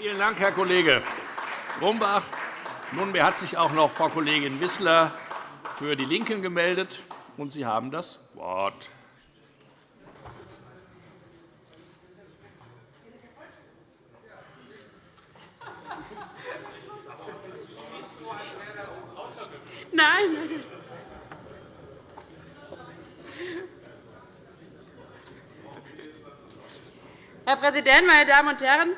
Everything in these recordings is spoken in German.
Vielen Dank, Herr Kollege Grumbach. Nunmehr hat sich auch noch Frau Kollegin Wissler für die LINKEN gemeldet, und Sie haben das Wort. Nein. Herr Präsident, meine Damen und Herren!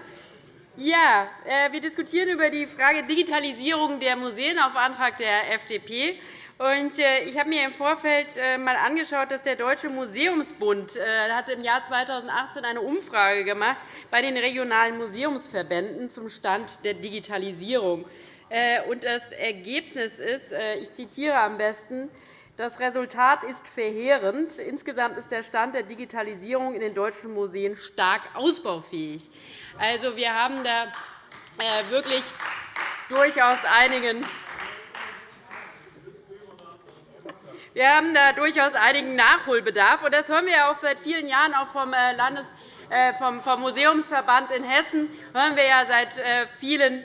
Ja, äh, wir diskutieren über die Frage Digitalisierung der Museen auf Antrag der FDP. Äh, ich habe mir im Vorfeld einmal äh, angeschaut, dass der Deutsche Museumsbund hat im Jahr 2018 eine Umfrage gemacht bei den regionalen Museumsverbänden zum Stand der Digitalisierung. Und das Ergebnis ist, ich zitiere am besten, das Resultat ist verheerend. Insgesamt ist der Stand der Digitalisierung in den deutschen Museen stark ausbaufähig. Also, wir haben da äh, wirklich durchaus einigen wir haben da durchaus einigen Nachholbedarf. Das hören wir auch seit vielen Jahren vom, Landes vom Museumsverband in Hessen. hören wir seit vielen äh,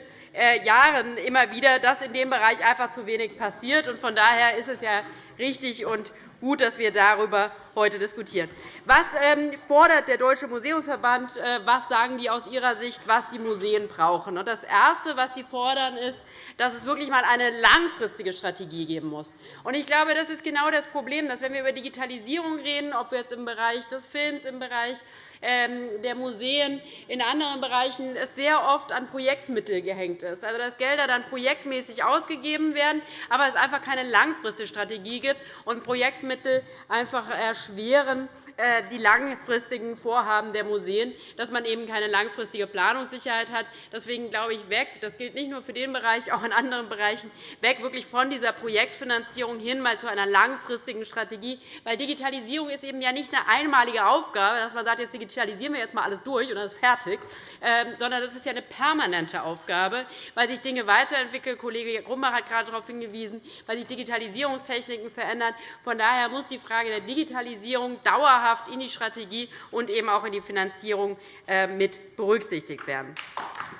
Jahren immer wieder, dass in dem Bereich einfach zu wenig passiert. Von daher ist es ja richtig und gut, dass wir darüber heute diskutieren. Was ähm, fordert der Deutsche Museumsverband? Äh, was sagen die aus Ihrer Sicht, was die Museen brauchen? Das Erste, was Sie fordern, ist, dass es wirklich einmal eine langfristige Strategie geben muss. Ich glaube, das ist genau das Problem, dass, wenn wir über Digitalisierung reden, ob wir jetzt im Bereich des Films, im Bereich ähm, der Museen, in anderen Bereichen, es sehr oft an Projektmittel gehängt ist. Also, dass Gelder dann projektmäßig ausgegeben werden, aber es einfach keine langfristige Strategie gibt und Projektmittel einfach erschweren äh, die langfristigen Vorhaben der Museen, dass man eben keine langfristige Planungssicherheit hat. Deswegen glaube ich, weg, das gilt nicht nur für den Bereich, auch in anderen Bereichen, weg wirklich von dieser Projektfinanzierung hin mal zu einer langfristigen Strategie. Weil Digitalisierung ist eben ja nicht eine einmalige Aufgabe, dass man sagt, jetzt digitalisieren wir jetzt mal alles durch und dann ist fertig, ähm, sondern das ist ja eine permanente Aufgabe, weil sich Dinge weiterentwickeln. Kollege Grumbach hat gerade darauf hingewiesen, weil sich Digitalisierungstechniken verändern. Von daher muss die Frage der Digitalisierung dauerhaft dauerhaft in die Strategie und eben auch in die Finanzierung äh, mit berücksichtigt werden.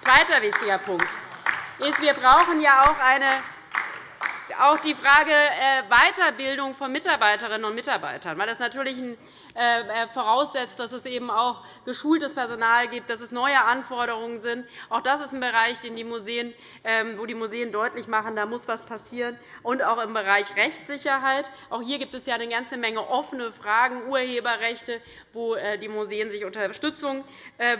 Zweiter wichtiger Punkt ist, wir brauchen ja auch eine auch die Frage äh, Weiterbildung von Mitarbeiterinnen und Mitarbeitern, weil das natürlich äh, äh, voraussetzt, dass es eben auch geschultes Personal gibt, dass es neue Anforderungen sind. Auch das ist ein Bereich, den die Museen, ähm, wo die Museen deutlich machen, da muss etwas passieren. Und auch im Bereich Rechtssicherheit. Auch hier gibt es ja eine ganze Menge offene Fragen, Urheberrechte, wo die Museen sich Unterstützung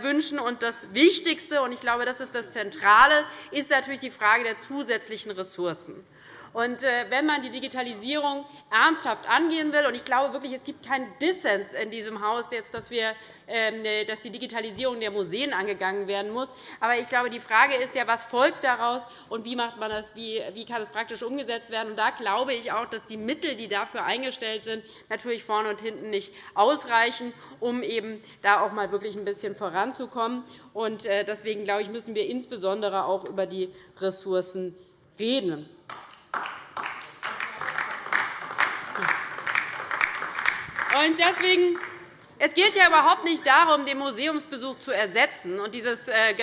wünschen. Und das Wichtigste, und ich glaube, das ist das Zentrale, ist natürlich die Frage der zusätzlichen Ressourcen. Und äh, wenn man die Digitalisierung ernsthaft angehen will, und ich glaube wirklich, es gibt keinen Dissens in diesem Haus, jetzt, dass, wir, ähm, dass die Digitalisierung der Museen angegangen werden muss. Aber ich glaube, die Frage ist ja, was folgt daraus und wie, macht man das, wie, wie kann es praktisch umgesetzt werden. Und da glaube ich auch, dass die Mittel, die dafür eingestellt sind, natürlich vorne und hinten nicht ausreichen, um eben da auch mal wirklich ein bisschen voranzukommen. Und äh, deswegen glaube ich, müssen wir insbesondere auch über die Ressourcen reden. Und deswegen es geht ja überhaupt nicht darum, den Museumsbesuch zu ersetzen und dieses äh,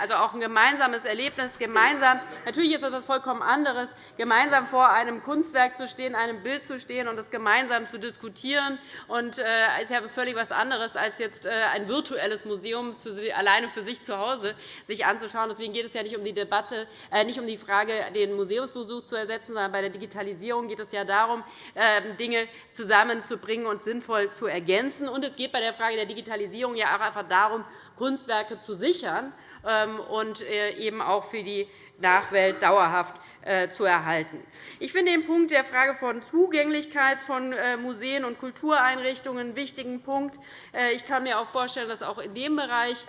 also auch ein gemeinsames Erlebnis, gemeinsam, natürlich ist das etwas vollkommen anderes, gemeinsam vor einem Kunstwerk zu stehen, einem Bild zu stehen und es gemeinsam zu diskutieren. Und äh, ist ja völlig etwas anderes, als jetzt äh, ein virtuelles Museum alleine für sich zu Hause sich anzuschauen. Deswegen geht es ja nicht um die Debatte, nicht um die Frage, den Museumsbesuch zu ersetzen, sondern bei der Digitalisierung geht es ja darum, ähm, Dinge zusammenzubringen und sinnvoll zu ergänzen. Und es geht bei der Frage der Digitalisierung ja auch einfach darum, Kunstwerke zu sichern ähm, und äh, eben auch für die Nachwelt dauerhaft äh, zu erhalten. Ich finde den Punkt der Frage von Zugänglichkeit von äh, Museen und Kultureinrichtungen einen wichtigen Punkt. Ich kann mir auch vorstellen, dass auch in dem Bereich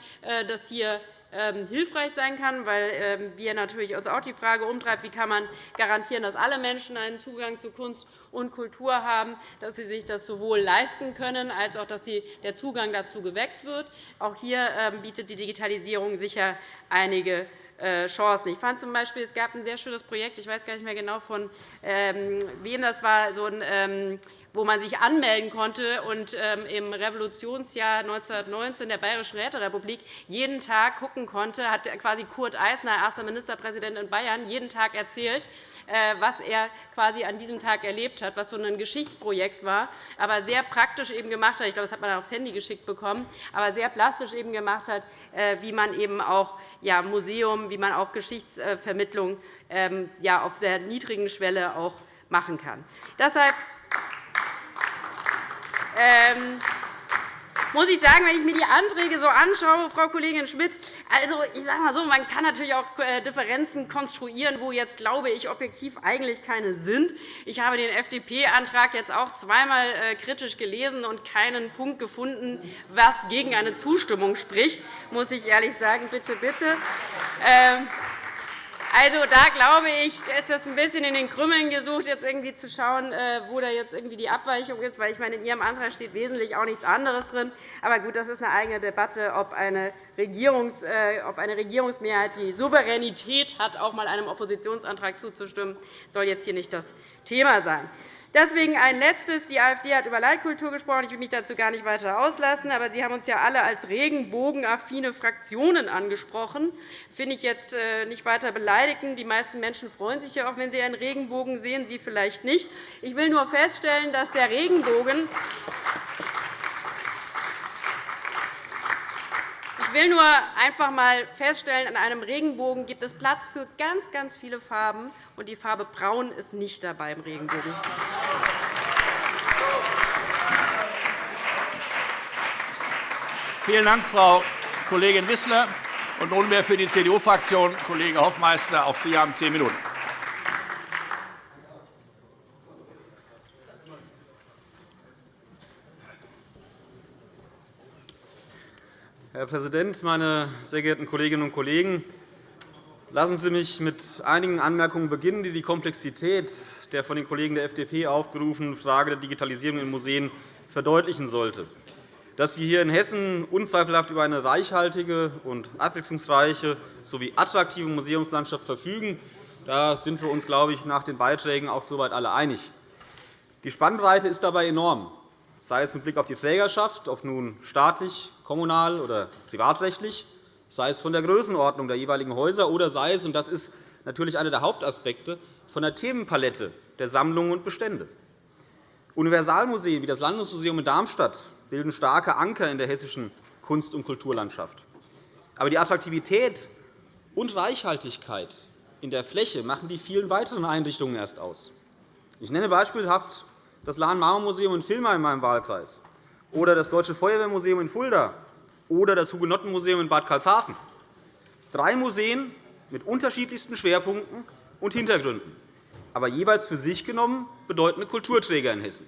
das hier ähm, hilfreich sein kann, weil ähm, wir natürlich uns auch die Frage umtreibt, wie kann man garantieren, dass alle Menschen einen Zugang zu Kunst und Kultur haben, dass sie sich das sowohl leisten können, als auch, dass der Zugang dazu geweckt wird. Auch hier ähm, bietet die Digitalisierung sicher einige äh, Chancen. Ich fand zum Beispiel, es gab ein sehr schönes Projekt, ich weiß gar nicht mehr genau, von ähm, wem das war, so ein wo man sich anmelden konnte und ähm, im Revolutionsjahr 1919 der Bayerischen Räterepublik jeden Tag gucken konnte, hat quasi Kurt Eisner, erster Ministerpräsident in Bayern, jeden Tag erzählt, äh, was er quasi an diesem Tag erlebt hat, was so ein Geschichtsprojekt war, aber sehr praktisch eben gemacht hat. Ich glaube, das hat man aufs Handy geschickt bekommen, aber sehr plastisch eben gemacht hat, äh, wie man eben auch ja, Museum, wie man auch Geschichtsvermittlung ähm, ja, auf sehr niedrigen Schwelle auch machen kann. Deshalb ähm, muss ich sagen, wenn ich mir die Anträge so anschaue, Frau Kollegin Schmidt, also ich sage mal so, man kann natürlich auch äh, Differenzen konstruieren, wo jetzt glaube ich objektiv eigentlich keine sind. Ich habe den FDP-Antrag jetzt auch zweimal äh, kritisch gelesen und keinen Punkt gefunden, was gegen eine Zustimmung spricht, muss ich ehrlich sagen. Bitte, bitte. Also, da glaube ich, ist es ein bisschen in den Krümmeln gesucht, jetzt irgendwie zu schauen, äh, wo da jetzt irgendwie die Abweichung ist. Weil ich meine, in Ihrem Antrag steht wesentlich auch nichts anderes drin. Aber gut, das ist eine eigene Debatte, ob eine, Regierungs-, äh, ob eine Regierungsmehrheit die Souveränität hat, auch einmal einem Oppositionsantrag zuzustimmen, soll jetzt hier nicht das Thema sein. Deswegen ein Letztes. Die AfD hat über Leitkultur gesprochen. Ich will mich dazu gar nicht weiter auslassen. Aber Sie haben uns ja alle als regenbogenaffine Fraktionen angesprochen. Das finde ich jetzt äh, nicht weiter beleidigend. Die meisten Menschen freuen sich ja auch, wenn sie einen Regenbogen sehen, Sie vielleicht nicht. Ich will nur feststellen, dass der Regenbogen Ich will nur einfach einmal feststellen, an einem Regenbogen gibt es Platz für ganz, ganz viele Farben, und die Farbe Braun ist nicht dabei im Regenbogen. Vielen Dank, Frau Kollegin Wissler. Und nunmehr für die CDU-Fraktion Kollege Hoffmeister. Auch Sie haben zehn Minuten. Herr Präsident, meine sehr geehrten Kolleginnen und Kollegen! Lassen Sie mich mit einigen Anmerkungen beginnen, die die Komplexität der von den Kollegen der FDP aufgerufenen Frage der Digitalisierung in Museen verdeutlichen sollte. Dass wir hier in Hessen unzweifelhaft über eine reichhaltige und abwechslungsreiche sowie attraktive Museumslandschaft verfügen, da sind wir uns, glaube ich, nach den Beiträgen auch soweit alle einig. Die Spannbreite ist dabei enorm sei es mit Blick auf die Trägerschaft, ob nun staatlich, kommunal oder privatrechtlich, sei es von der Größenordnung der jeweiligen Häuser oder sei es, und das ist natürlich einer der Hauptaspekte, von der Themenpalette der Sammlungen und Bestände. Universalmuseen wie das Landesmuseum in Darmstadt bilden starke Anker in der hessischen Kunst- und Kulturlandschaft. Aber die Attraktivität und Reichhaltigkeit in der Fläche machen die vielen weiteren Einrichtungen erst aus. Ich nenne beispielhaft das Lahn-Marmor-Museum in Vilma in meinem Wahlkreis oder das Deutsche Feuerwehrmuseum in Fulda oder das Hugenottenmuseum in Bad Karlshafen. Drei Museen mit unterschiedlichsten Schwerpunkten und Hintergründen, aber jeweils für sich genommen bedeutende Kulturträger in Hessen.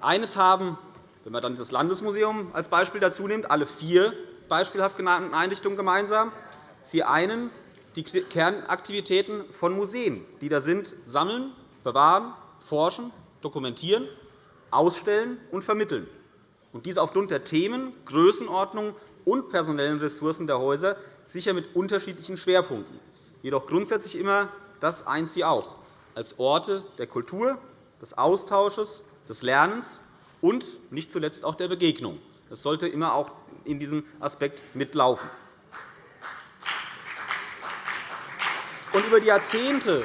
Eines haben, wenn man dann das Landesmuseum als Beispiel dazu nimmt, alle vier beispielhaft genannten Einrichtungen gemeinsam. Sie einen die Kernaktivitäten von Museen, die da sind, sammeln, bewahren, forschen dokumentieren, ausstellen und vermitteln. Und dies aufgrund der Themen, Größenordnung und personellen Ressourcen der Häuser sicher mit unterschiedlichen Schwerpunkten. Jedoch grundsätzlich immer das eint sie auch, als Orte der Kultur, des Austausches, des Lernens und nicht zuletzt auch der Begegnung. Das sollte immer auch in diesem Aspekt mitlaufen. Und über die Jahrzehnte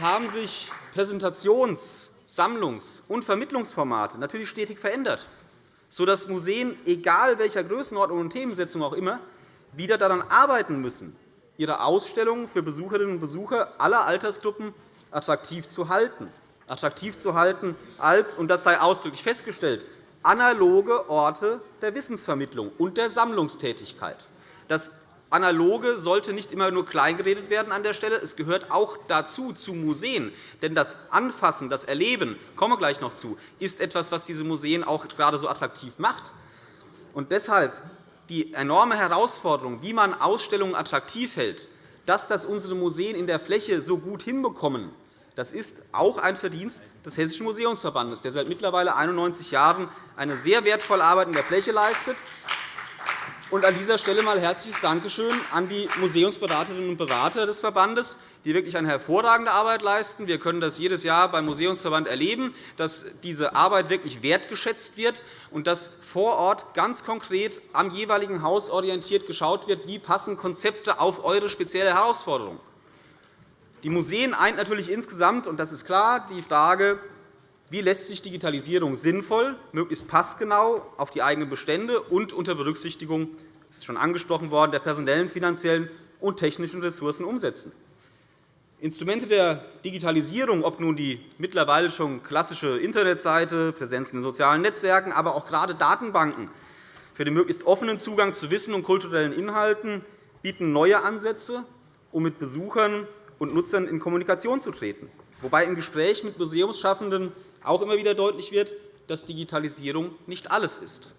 haben sich Präsentations- Sammlungs- und Vermittlungsformate natürlich stetig verändert, sodass Museen, egal welcher Größenordnung und Themensetzung auch immer, wieder daran arbeiten müssen, ihre Ausstellungen für Besucherinnen und Besucher aller Altersgruppen attraktiv zu halten. Attraktiv zu halten als, und das sei ausdrücklich festgestellt, analoge Orte der Wissensvermittlung und der Sammlungstätigkeit. Das Analoge sollte nicht immer nur kleingeredet werden an der Stelle. Es gehört auch dazu, zu Museen. Denn das Anfassen, das Erleben, komme gleich noch zu, ist etwas, was diese Museen auch gerade so attraktiv macht. Und deshalb die enorme Herausforderung, wie man Ausstellungen attraktiv hält, dass das unsere Museen in der Fläche so gut hinbekommen, das ist auch ein Verdienst des Hessischen Museumsverbandes, der seit mittlerweile 91 Jahren eine sehr wertvolle Arbeit in der Fläche leistet Und an dieser Stelle mal herzliches Dankeschön an die Museumsberaterinnen und Berater des Verbandes, die wirklich eine hervorragende Arbeit leisten. Wir können das jedes Jahr beim Museumsverband erleben, dass diese Arbeit wirklich wertgeschätzt wird und dass vor Ort ganz konkret am jeweiligen Haus orientiert geschaut wird, wie passen Konzepte auf eure spezielle Herausforderung. Die Museen eint natürlich insgesamt, und das ist klar, die Frage, wie lässt sich Digitalisierung sinnvoll, möglichst passgenau auf die eigenen Bestände und unter Berücksichtigung das ist schon angesprochen worden, der personellen, finanziellen und technischen Ressourcen umsetzen? Instrumente der Digitalisierung, ob nun die mittlerweile schon klassische Internetseite, Präsenz in sozialen Netzwerken, aber auch gerade Datenbanken für den möglichst offenen Zugang zu Wissen und kulturellen Inhalten, bieten neue Ansätze, um mit Besuchern und Nutzern in Kommunikation zu treten. Wobei im Gespräch mit Museumsschaffenden auch immer wieder deutlich wird, dass Digitalisierung nicht alles ist.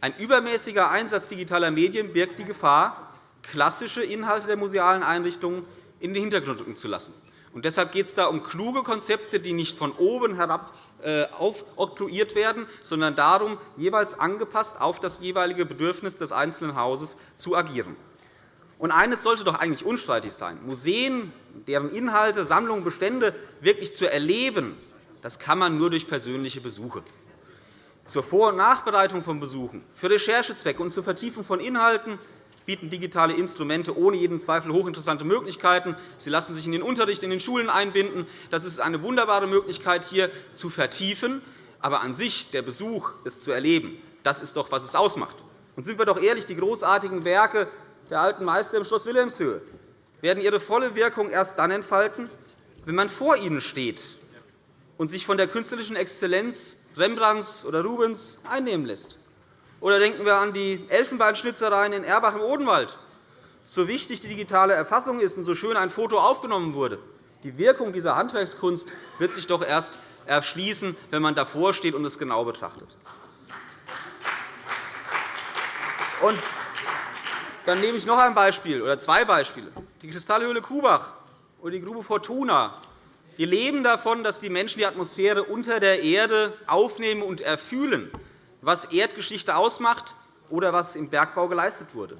Ein übermäßiger Einsatz digitaler Medien birgt die Gefahr, klassische Inhalte der musealen Einrichtungen in den Hintergrund rücken zu lassen. Und deshalb geht es da um kluge Konzepte, die nicht von oben herab äh, aufoktroyiert werden, sondern darum, jeweils angepasst auf das jeweilige Bedürfnis des einzelnen Hauses zu agieren. Und eines sollte doch eigentlich unstreitig sein. Museen, deren Inhalte, Sammlungen, Bestände wirklich zu erleben, das kann man nur durch persönliche Besuche. Zur Vor- und Nachbereitung von Besuchen, für Recherchezwecke und zur Vertiefung von Inhalten bieten digitale Instrumente ohne jeden Zweifel hochinteressante Möglichkeiten. Sie lassen sich in den Unterricht in den Schulen einbinden. Das ist eine wunderbare Möglichkeit, hier zu vertiefen. Aber an sich, der Besuch, es zu erleben, das ist doch, was es ausmacht. Und sind wir doch ehrlich, die großartigen Werke der alten Meister im Schloss Wilhelmshöhe werden ihre volle Wirkung erst dann entfalten, wenn man vor ihnen steht und sich von der künstlerischen Exzellenz Rembrandts oder Rubens einnehmen lässt. Oder denken wir an die Elfenbeinschnitzereien in Erbach im Odenwald. So wichtig die digitale Erfassung ist und so schön ein Foto aufgenommen wurde, die Wirkung dieser Handwerkskunst wird sich doch erst erschließen, wenn man davor steht und es genau betrachtet. Und dann nehme ich noch ein Beispiel oder zwei Beispiele. Die Kristallhöhle Kubach oder die Grube Fortuna wir leben davon, dass die Menschen die Atmosphäre unter der Erde aufnehmen und erfühlen, was Erdgeschichte ausmacht oder was im Bergbau geleistet wurde.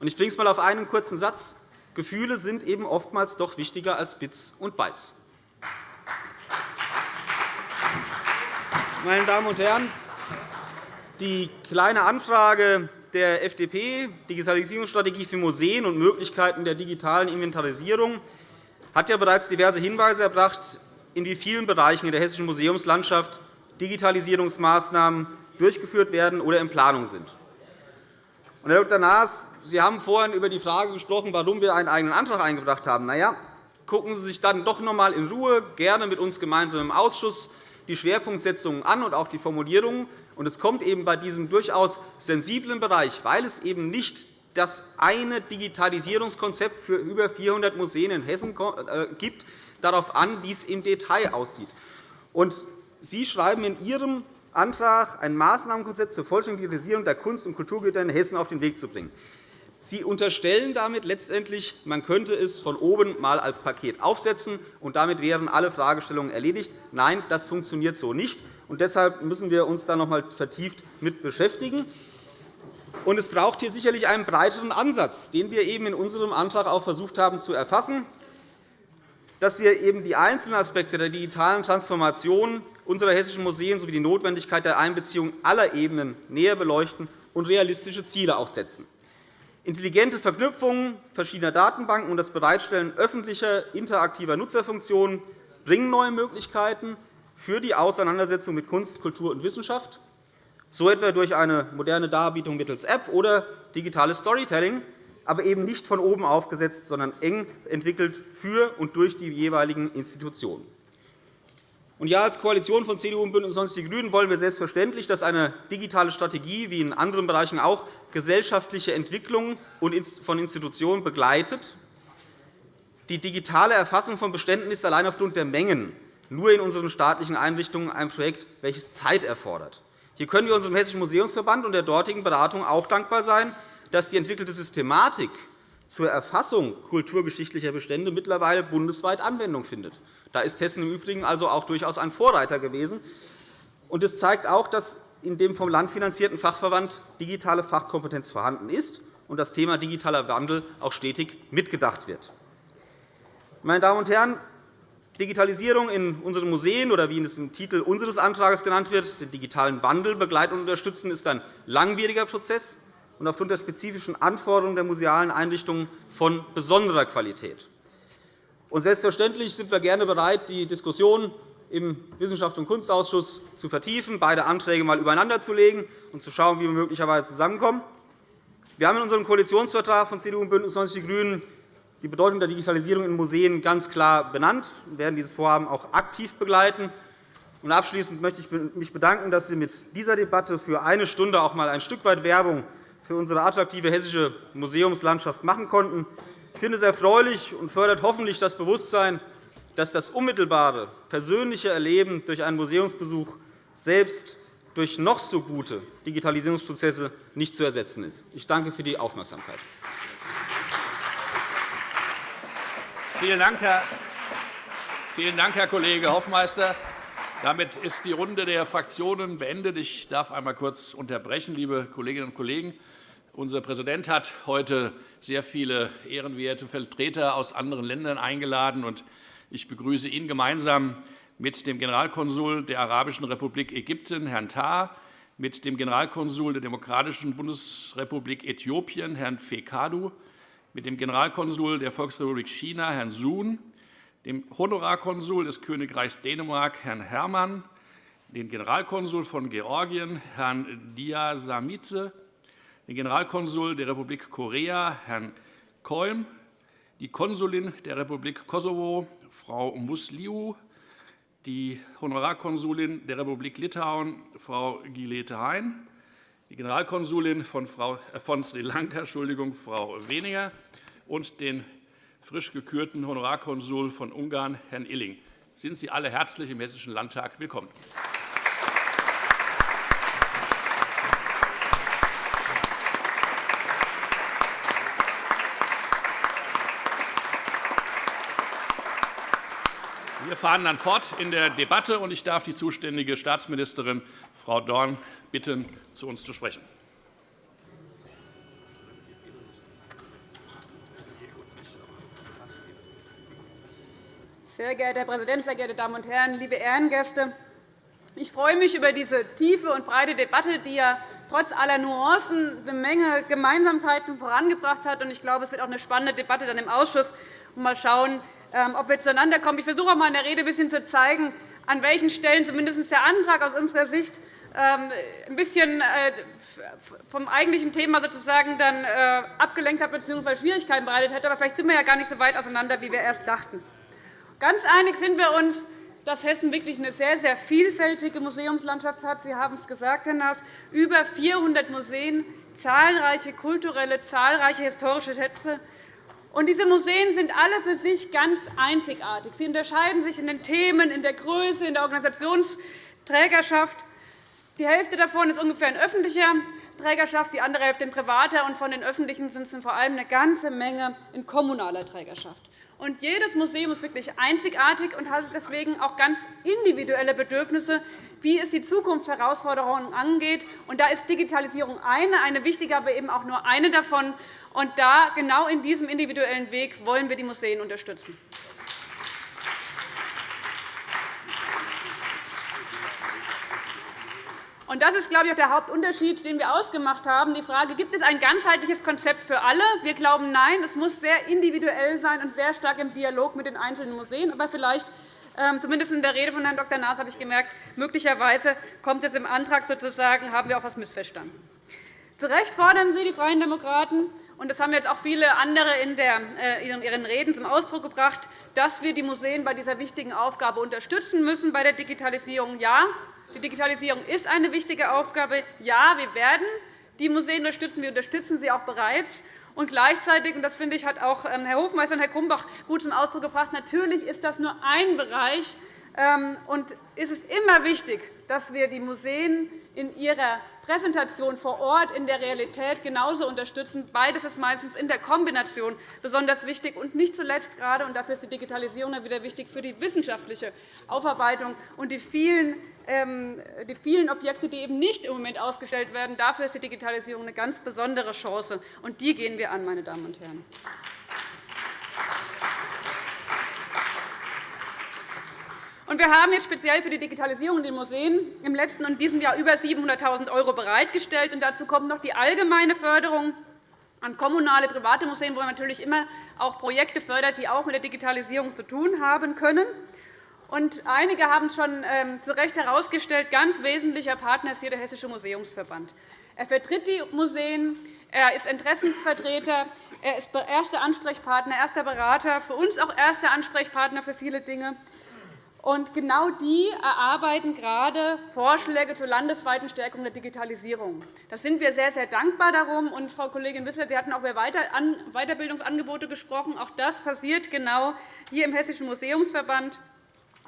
Ich bringe es einmal auf einen kurzen Satz. Gefühle sind eben oftmals doch wichtiger als Bits und Bytes. Meine Damen und Herren, die Kleine Anfrage der FDP, Digitalisierungsstrategie für Museen und Möglichkeiten der digitalen Inventarisierung, hat ja bereits diverse Hinweise erbracht, in wie vielen Bereichen in der hessischen Museumslandschaft Digitalisierungsmaßnahmen durchgeführt werden oder in Planung sind. Herr Dr. Naas, Sie haben vorhin über die Frage gesprochen, warum wir einen eigenen Antrag eingebracht haben. Na ja, gucken Sie sich dann doch noch einmal in Ruhe, gerne mit uns gemeinsam im Ausschuss, die Schwerpunktsetzungen an und auch die Formulierungen. Es kommt eben bei diesem durchaus sensiblen Bereich, weil es eben nicht das eine Digitalisierungskonzept für über 400 Museen in Hessen äh, gibt, darauf an, wie es im Detail aussieht. Sie schreiben in Ihrem Antrag, ein Maßnahmenkonzept zur vollständigen Digitalisierung der Kunst- und Kulturgüter in Hessen auf den Weg zu bringen. Sie unterstellen damit letztendlich, man könnte es von oben einmal als Paket aufsetzen, und damit wären alle Fragestellungen erledigt. Nein, das funktioniert so nicht. Und deshalb müssen wir uns da noch einmal vertieft mit beschäftigen. Und es braucht hier sicherlich einen breiteren Ansatz, den wir eben in unserem Antrag auch versucht haben zu erfassen, dass wir eben die einzelnen Aspekte der digitalen Transformation unserer hessischen Museen sowie die Notwendigkeit der Einbeziehung aller Ebenen näher beleuchten und realistische Ziele auch setzen. Intelligente Verknüpfungen verschiedener Datenbanken und das Bereitstellen öffentlicher interaktiver Nutzerfunktionen bringen neue Möglichkeiten für die Auseinandersetzung mit Kunst, Kultur und Wissenschaft so etwa durch eine moderne Darbietung mittels App oder digitales Storytelling, aber eben nicht von oben aufgesetzt, sondern eng entwickelt für und durch die jeweiligen Institutionen. Und ja, als Koalition von CDU und BÜNDNIS 90 die GRÜNEN wollen wir selbstverständlich, dass eine digitale Strategie wie in anderen Bereichen auch gesellschaftliche Entwicklungen von Institutionen begleitet. Die digitale Erfassung von Beständen ist allein aufgrund der Mengen nur in unseren staatlichen Einrichtungen ein Projekt, welches Zeit erfordert. Hier können wir unserem Hessischen Museumsverband und der dortigen Beratung auch dankbar sein, dass die entwickelte Systematik zur Erfassung kulturgeschichtlicher Bestände mittlerweile bundesweit Anwendung findet. Da ist Hessen im Übrigen also auch durchaus ein Vorreiter gewesen. Und es zeigt auch, dass in dem vom Land finanzierten Fachverband digitale Fachkompetenz vorhanden ist und das Thema digitaler Wandel auch stetig mitgedacht wird. Meine Damen und Herren, Digitalisierung in unseren Museen oder wie es im Titel unseres Antrags genannt wird, den digitalen Wandel begleiten und unterstützen, ist ein langwieriger Prozess und aufgrund der spezifischen Anforderungen der musealen Einrichtungen von besonderer Qualität. Und selbstverständlich sind wir gerne bereit, die Diskussion im Wissenschafts- und Kunstausschuss zu vertiefen, beide Anträge einmal übereinander zu legen und zu schauen, wie wir möglicherweise zusammenkommen. Wir haben in unserem Koalitionsvertrag von CDU und BÜNDNIS 90 die GRÜNEN die Bedeutung der Digitalisierung in Museen ganz klar benannt. Wir werden dieses Vorhaben auch aktiv begleiten. Und abschließend möchte ich mich bedanken, dass wir mit dieser Debatte für eine Stunde auch einmal ein Stück weit Werbung für unsere attraktive hessische Museumslandschaft machen konnten. Ich finde es erfreulich und fördert hoffentlich das Bewusstsein, dass das unmittelbare persönliche Erleben durch einen Museumsbesuch selbst durch noch so gute Digitalisierungsprozesse nicht zu ersetzen ist. Ich danke für die Aufmerksamkeit. Vielen Dank, Herr Vielen Dank, Herr Kollege Hoffmeister. Damit ist die Runde der Fraktionen beendet. Ich darf einmal kurz unterbrechen, liebe Kolleginnen und Kollegen. Unser Präsident hat heute sehr viele ehrenwerte Vertreter aus anderen Ländern eingeladen. Ich begrüße ihn gemeinsam mit dem Generalkonsul der Arabischen Republik Ägypten, Herrn Tah, mit dem Generalkonsul der Demokratischen Bundesrepublik Äthiopien, Herrn Fekadu, mit dem Generalkonsul der Volksrepublik China, Herrn Sun, dem Honorarkonsul des Königreichs Dänemark, Herrn Herrmann, den Generalkonsul von Georgien, Herrn Diasamitze, den Generalkonsul der Republik Korea, Herrn Kolm, die Konsulin der Republik Kosovo, Frau Musliu, die Honorarkonsulin der Republik Litauen, Frau Gilete Hein, die Generalkonsulin von, Frau, äh, von Sri Lanka, Entschuldigung, Frau Weniger, und den frisch gekürten Honorarkonsul von Ungarn, Herrn Illing. Sind Sie alle herzlich im Hessischen Landtag willkommen. Wir fahren dann fort in der Debatte, und ich darf die zuständige Staatsministerin, Frau Dorn, bitten, zu uns zu sprechen. Sehr geehrter Herr Präsident, sehr geehrte Damen und Herren, liebe Ehrengäste! Ich freue mich über diese tiefe und breite Debatte, die ja trotz aller Nuancen eine Menge Gemeinsamkeiten vorangebracht hat. Ich glaube, es wird auch eine spannende Debatte dann im Ausschuss. Mal schauen, ähm, ob wir zueinander kommen. Ich versuche auch mal in der Rede ein bisschen zu zeigen, an welchen Stellen zumindest der Antrag aus unserer Sicht ein bisschen äh, vom eigentlichen Thema sozusagen dann äh, abgelenkt hat bzw. Schwierigkeiten bereitet hätte. Aber vielleicht sind wir ja gar nicht so weit auseinander, wie wir erst dachten. Ganz einig sind wir uns, dass Hessen wirklich eine sehr, sehr vielfältige Museumslandschaft hat. Sie haben es gesagt, Herr Naas, über 400 Museen, zahlreiche kulturelle, zahlreiche historische Schätze, und diese Museen sind alle für sich ganz einzigartig. Sie unterscheiden sich in den Themen, in der Größe, in der Organisationsträgerschaft. Die Hälfte davon ist ungefähr in öffentlicher Trägerschaft, die andere Hälfte in privater. Und von den öffentlichen sind es vor allem eine ganze Menge in kommunaler Trägerschaft. Und jedes Museum ist wirklich einzigartig und hat deswegen auch ganz individuelle Bedürfnisse, wie es die Zukunftsherausforderungen angeht. Und da ist Digitalisierung eine, eine wichtige, aber eben auch nur eine davon. Und da, genau in diesem individuellen Weg wollen wir die Museen unterstützen. Und das ist, glaube ich, auch der Hauptunterschied, den wir ausgemacht haben. Die Frage, gibt es ein ganzheitliches Konzept für alle? Wir glauben, nein. Es muss sehr individuell sein und sehr stark im Dialog mit den einzelnen Museen. Aber vielleicht, ähm, zumindest in der Rede von Herrn Dr. Naas, habe ich gemerkt, möglicherweise kommt es im Antrag sozusagen, haben wir auch etwas missverstanden. Zu Recht fordern Sie, die Freien Demokraten, und das haben jetzt auch viele andere äh, in ihren Reden zum Ausdruck gebracht, dass wir die Museen bei dieser wichtigen Aufgabe unterstützen müssen bei der Digitalisierung. Ja, die Digitalisierung ist eine wichtige Aufgabe. Ja, wir werden die Museen unterstützen. Wir unterstützen sie auch bereits. Und gleichzeitig, und das finde ich, hat auch ähm, Herr Hofmeister und Herr Grumbach gut zum Ausdruck gebracht, natürlich ist das nur ein Bereich, ähm, und ist es immer wichtig, dass wir die Museen in ihrer Präsentation vor Ort in der Realität genauso unterstützen. Beides ist meistens in der Kombination besonders wichtig. Und nicht zuletzt gerade, und dafür ist die Digitalisierung wieder wichtig, für die wissenschaftliche Aufarbeitung und die vielen ähm, die vielen Objekte, die eben nicht im Moment ausgestellt werden. Dafür ist die Digitalisierung eine ganz besondere Chance, und die gehen wir an, meine Damen und Herren. Und wir haben jetzt speziell für die Digitalisierung in den Museen im letzten und diesem Jahr über 700.000 € bereitgestellt. Und dazu kommt noch die allgemeine Förderung an kommunale, private Museen, wo man natürlich immer auch Projekte fördert, die auch mit der Digitalisierung zu tun haben können. Und einige haben es schon ähm, zu Recht herausgestellt, ganz wesentlicher Partner ist hier der Hessische Museumsverband. Er vertritt die Museen, er ist Interessensvertreter, er ist erster Ansprechpartner, erster Berater, für uns auch erster Ansprechpartner für viele Dinge. Und genau die erarbeiten gerade Vorschläge zur landesweiten Stärkung der Digitalisierung. Da sind wir sehr, sehr dankbar darum. Und, Frau Kollegin Wissler, Sie hatten auch über Weiterbildungsangebote gesprochen. Auch das passiert genau hier im Hessischen Museumsverband.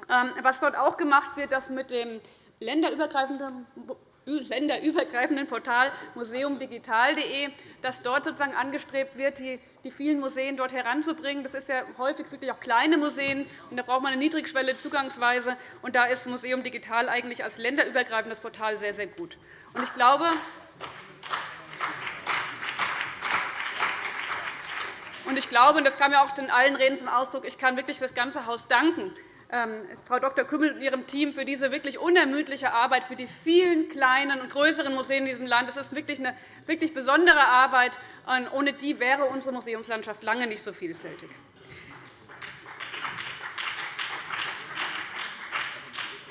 Ähm, was dort auch gemacht wird, dass mit dem länderübergreifenden länderübergreifenden Portal museumdigital.de, dass dort sozusagen angestrebt wird, die vielen Museen dort heranzubringen. Das ist ja häufig wirklich auch kleine Museen, und da braucht man eine niedrigschwelle Zugangsweise. Und da ist Museum Digital eigentlich als länderübergreifendes Portal sehr, sehr gut. Und ich glaube, und ich glaube, und das kam ja auch in allen Reden zum Ausdruck, ich kann wirklich für das ganze Haus danken, Frau Dr. Kümmel und ihrem Team für diese wirklich unermüdliche Arbeit, für die vielen kleinen und größeren Museen in diesem Land. Das ist wirklich eine wirklich besondere Arbeit. Ohne die wäre unsere Museumslandschaft lange nicht so vielfältig.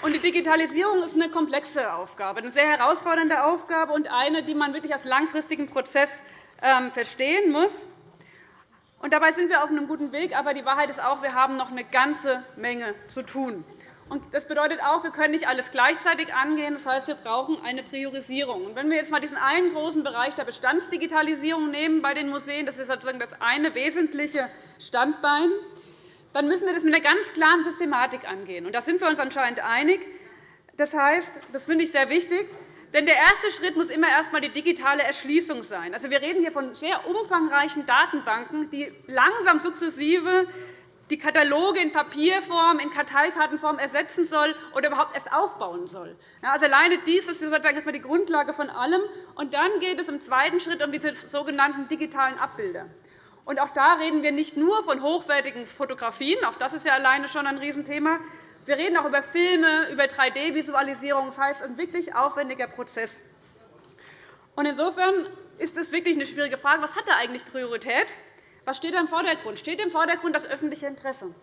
Die Digitalisierung ist eine komplexe Aufgabe, eine sehr herausfordernde Aufgabe und eine, die man wirklich als langfristigen Prozess ähm, verstehen muss. Und dabei sind wir auf einem guten Weg. Aber die Wahrheit ist auch, wir haben noch eine ganze Menge zu tun. Das bedeutet auch, wir können nicht alles gleichzeitig angehen. Das heißt, wir brauchen eine Priorisierung. Wenn wir jetzt einmal diesen einen großen Bereich der Bestandsdigitalisierung nehmen bei den Museen, das ist sozusagen das eine wesentliche Standbein, dann müssen wir das mit einer ganz klaren Systematik angehen. Da sind wir uns anscheinend einig. Das heißt, das finde ich sehr wichtig, denn der erste Schritt muss immer erst einmal die digitale Erschließung sein. Also, wir reden hier von sehr umfangreichen Datenbanken, die langsam sukzessive die Kataloge in Papierform, in Karteikartenform ersetzen soll oder überhaupt erst aufbauen soll. Also alleine dies ist sozusagen die Grundlage von allem. Und dann geht es im zweiten Schritt um diese sogenannten digitalen Abbilder. Und auch da reden wir nicht nur von hochwertigen Fotografien, auch das ist ja alleine schon ein Riesenthema, wir reden auch über Filme, über 3D-Visualisierung. Das heißt, ein wirklich aufwendiger Prozess. Insofern ist es wirklich eine schwierige Frage. Was hat da eigentlich Priorität? Was steht da im Vordergrund? Steht im Vordergrund das öffentliche Interesse?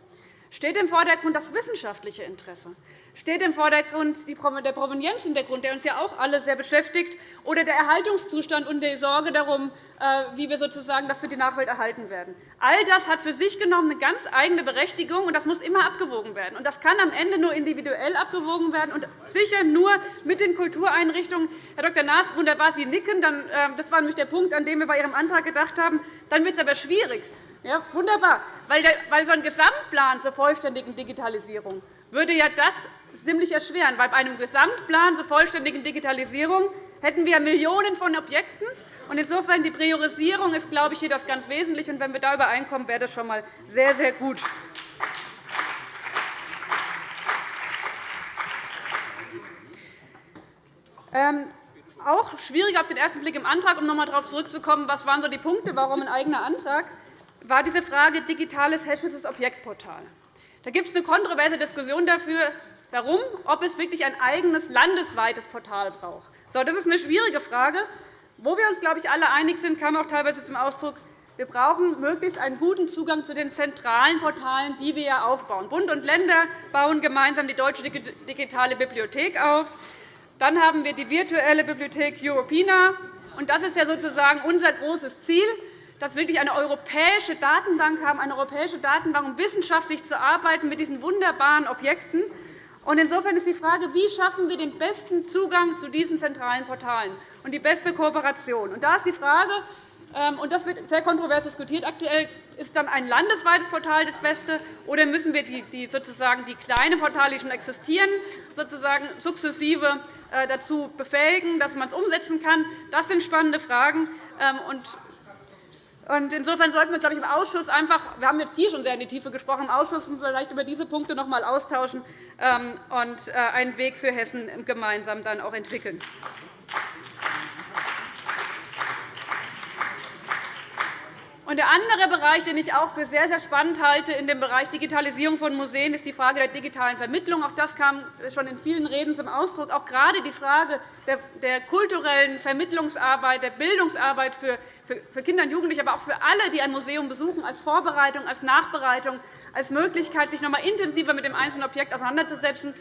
Steht im Vordergrund das wissenschaftliche Interesse? Steht im Vordergrund der Provenienzhintergrund, der uns ja auch alle sehr beschäftigt, oder der Erhaltungszustand und die Sorge darum, äh, wie wir sozusagen das für die Nachwelt erhalten werden. All das hat für sich genommen eine ganz eigene Berechtigung, und das muss immer abgewogen werden. Das kann am Ende nur individuell abgewogen werden und sicher nur mit den Kultureinrichtungen. Herr Dr. Naas, wunderbar, Sie nicken. Äh, das war nämlich der Punkt, an dem wir bei Ihrem Antrag gedacht haben. Dann wird es aber schwierig. Ja, wunderbar, weil so ein Gesamtplan zur vollständigen Digitalisierung würde ja das ziemlich erschweren. Weil bei einem Gesamtplan zur vollständigen Digitalisierung hätten wir Millionen von Objekten. Insofern die Priorisierung ist, glaube ich, hier das ganz Wesentliche. Wenn wir da übereinkommen, wäre das schon einmal sehr, sehr gut. Ähm, auch schwierig auf den ersten Blick im Antrag, um noch einmal darauf zurückzukommen, was waren so die Punkte, warum ein eigener Antrag, war diese Frage digitales hessisches Objektportal. Da gibt es eine kontroverse Diskussion dafür, darum, ob es wirklich ein eigenes landesweites Portal braucht. So, das ist eine schwierige Frage. Wo wir uns, glaube ich, alle einig sind, kam auch teilweise zum Ausdruck, wir brauchen möglichst einen guten Zugang zu den zentralen Portalen, die wir aufbauen. Bund und Länder bauen gemeinsam die Deutsche Digitale Bibliothek auf. Dann haben wir die virtuelle Bibliothek Europina. Und das ist sozusagen unser großes Ziel, dass wir wirklich eine europäische Datenbank haben, eine europäische Datenbank, um wissenschaftlich zu arbeiten mit diesen wunderbaren Objekten. Insofern ist die Frage, wie schaffen wir den besten Zugang zu diesen zentralen Portalen und die beste Kooperation. Und da ist die Frage, Ähm, das wird sehr kontrovers diskutiert. Aktuell ist dann ein landesweites Portal das Beste, oder müssen wir die, die, sozusagen die kleinen Portale, die schon existieren, sozusagen sukzessive äh, dazu befähigen, dass man es umsetzen kann? Das sind spannende Fragen. Ähm, insofern sollten wir, glaube ich, im Ausschuss einfach – wir haben jetzt hier schon sehr in die Tiefe gesprochen – im Ausschuss vielleicht über diese Punkte noch einmal austauschen ähm, und äh, einen Weg für Hessen gemeinsam dann auch entwickeln. Der andere Bereich, den ich auch für sehr, sehr spannend halte in dem Bereich Digitalisierung von Museen, ist die Frage der digitalen Vermittlung. Auch das kam schon in vielen Reden zum Ausdruck. Auch gerade die Frage der kulturellen Vermittlungsarbeit, der Bildungsarbeit für für Kinder und Jugendliche, aber auch für alle, die ein Museum besuchen, als Vorbereitung, als Nachbereitung, als Möglichkeit, sich noch einmal intensiver mit dem einzelnen Objekt auseinanderzusetzen.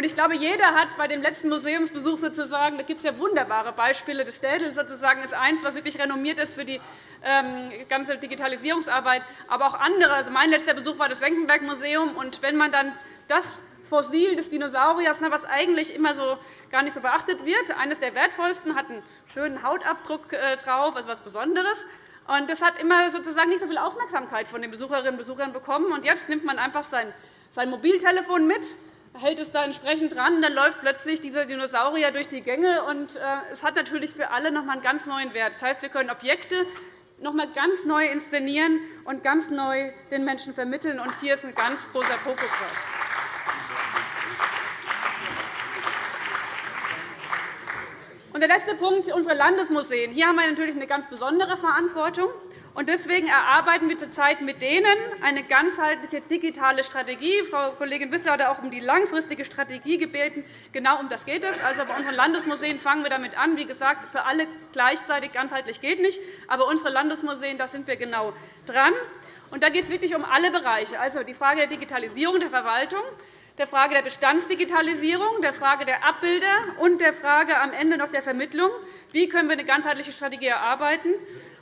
Ich glaube, jeder hat bei dem letzten Museumsbesuch sozusagen, da gibt es ja wunderbare Beispiele. Das Städel sozusagen ist eines, was wirklich renommiert ist für die ähm, ganze Digitalisierungsarbeit, aber auch andere. Also mein letzter Besuch war das Senckenberg-Museum. wenn man dann das Fossil des Dinosauriers, ne, was eigentlich immer so gar nicht so beachtet wird. Eines der wertvollsten hat einen schönen Hautabdruck äh, drauf, also etwas Besonderes. Und das hat immer sozusagen nicht so viel Aufmerksamkeit von den Besucherinnen und Besuchern bekommen. Und jetzt nimmt man einfach sein, sein Mobiltelefon mit, hält es da entsprechend dran, dann läuft plötzlich dieser Dinosaurier durch die Gänge. Und äh, es hat natürlich für alle noch einmal einen ganz neuen Wert. Das heißt, wir können Objekte noch einmal ganz neu inszenieren und ganz neu den Menschen vermitteln. Und hier ist ein ganz großer Fokus drauf. Der letzte Punkt, unsere Landesmuseen. Hier haben wir natürlich eine ganz besondere Verantwortung. Deswegen erarbeiten wir zurzeit mit denen eine ganzheitliche digitale Strategie. Frau Kollegin Wissler hat auch um die langfristige Strategie gebeten. Genau um das geht es. Also bei unseren Landesmuseen fangen wir damit an. Wie gesagt, für alle gleichzeitig ganzheitlich geht nicht. Aber unsere Landesmuseen, da sind wir genau dran. Und da geht es wirklich um alle Bereiche. Also die Frage der Digitalisierung der Verwaltung, der Frage der Bestandsdigitalisierung, der Frage der Abbilder und der Frage am Ende noch der Vermittlung. Wie können wir eine ganzheitliche Strategie erarbeiten?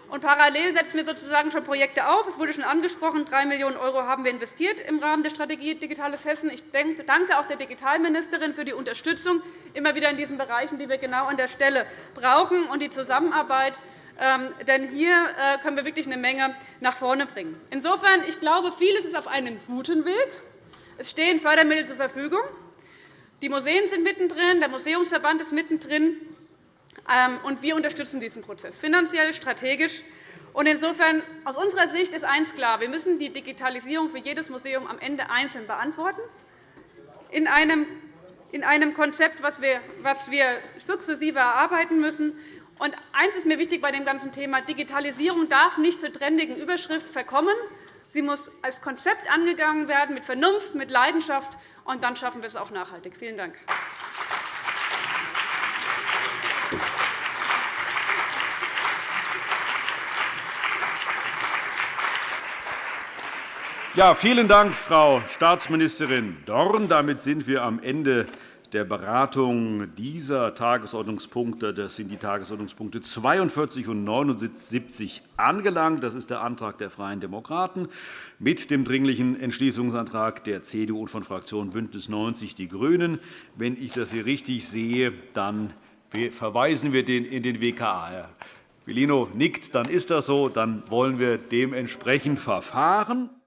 Und parallel setzen wir sozusagen schon Projekte auf. Es wurde schon angesprochen, 3 Millionen € haben wir investiert im Rahmen der Strategie Digitales Hessen. Ich danke auch der Digitalministerin für die Unterstützung immer wieder in diesen Bereichen, die wir genau an der Stelle brauchen, und die Zusammenarbeit. Ähm, denn hier äh, können wir wirklich eine Menge nach vorne bringen. Insofern, ich glaube, vieles ist auf einem guten Weg. Es stehen Fördermittel zur Verfügung. Die Museen sind mittendrin, der Museumsverband ist mittendrin, ähm, und wir unterstützen diesen Prozess finanziell, strategisch. Insofern aus unserer Sicht ist eines klar. Wir müssen die Digitalisierung für jedes Museum am Ende einzeln beantworten. In einem, in einem Konzept, das wir, was wir sukzessive erarbeiten müssen. Und eines ist mir wichtig bei dem ganzen Thema. Digitalisierung darf nicht zur trendigen Überschrift verkommen, Sie muss als Konzept angegangen werden, mit Vernunft, mit Leidenschaft, und dann schaffen wir es auch nachhaltig. Vielen Dank. Ja, vielen Dank, Frau Staatsministerin Dorn. Damit sind wir am Ende der Beratung dieser Tagesordnungspunkte. Das sind die Tagesordnungspunkte 42 und 79 angelangt. Das ist der Antrag der Freien Demokraten mit dem Dringlichen Entschließungsantrag der CDU und von Fraktion BÜNDNIS 90 die GRÜNEN. Wenn ich das hier richtig sehe, dann verweisen wir den in den WKA. Herr Bellino nickt, dann ist das so. Dann wollen wir dementsprechend verfahren.